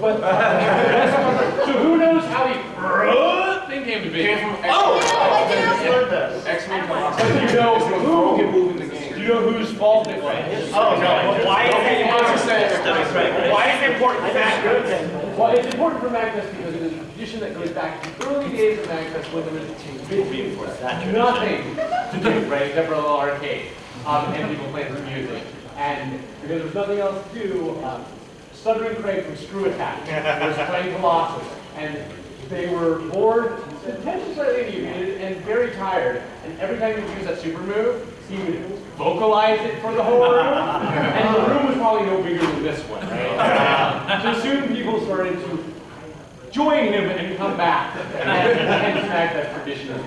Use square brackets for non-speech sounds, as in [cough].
But [laughs] so who knows how the thing came to be? Oh! X-Men But do you know who? Do you know whose fault it was? Oh, no, why is it important? Why is it important for that? Well, it's important for Magfest because it is a tradition that goes back to the early days of Magfest when there was nothing to do, right, except for a little arcade, um, and people playing some music. And because there was nothing else to do, um, Stuttering Craig from Screw Attack. Was playing Colossus, and they were bored, inebriated, and very tired. And every time he would use that super move, he would vocalize it for the whole room, and the room was probably no bigger than this one, right? Um, so soon people started to join him and come back, and, and smack that tradition is